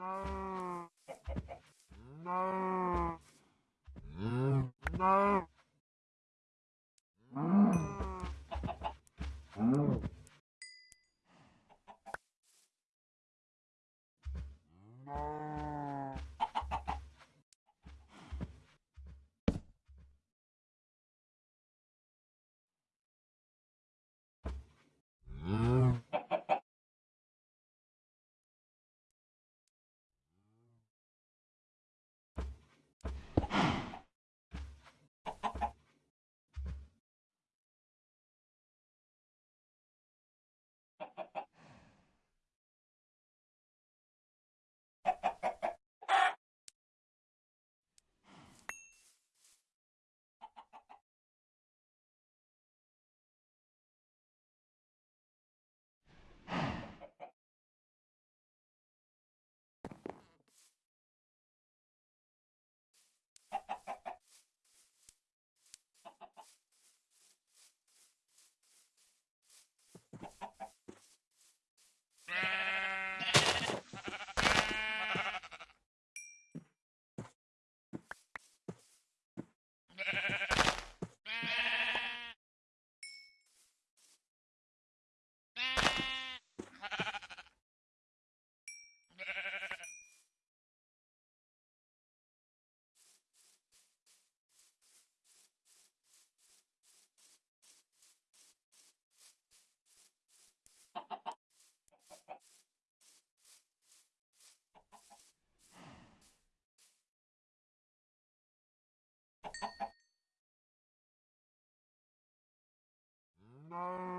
No. No.